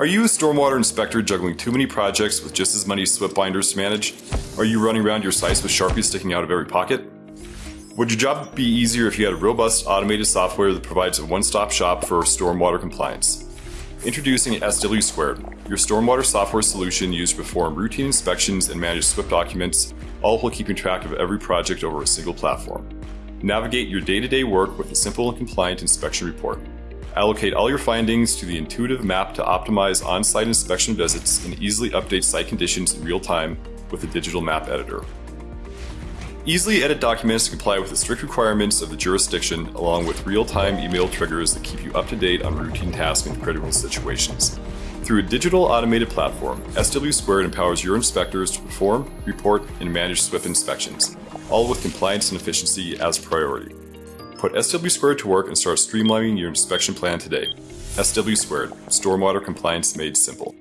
Are you a stormwater inspector juggling too many projects with just as many SWPPP binders to manage? Are you running around your sites with Sharpies sticking out of every pocket? Would your job be easier if you had a robust automated software that provides a one-stop shop for stormwater compliance? Introducing SW Squared, your stormwater software solution used to perform routine inspections and manage SWPPP documents, all while keeping track of every project over a single platform. Navigate your day-to-day work with a simple and compliant inspection report. Allocate all your findings to the intuitive map to optimize on-site inspection visits and easily update site conditions in real time with the digital map editor. Easily edit documents to comply with the strict requirements of the jurisdiction along with real-time email triggers that keep you up to date on routine tasks and critical situations. Through a digital automated platform, SW Squared empowers your inspectors to perform, report, and manage SWPPP inspections, all with compliance and efficiency as priority. Put SW Squared to work and start streamlining your inspection plan today. SW Squared, stormwater compliance made simple.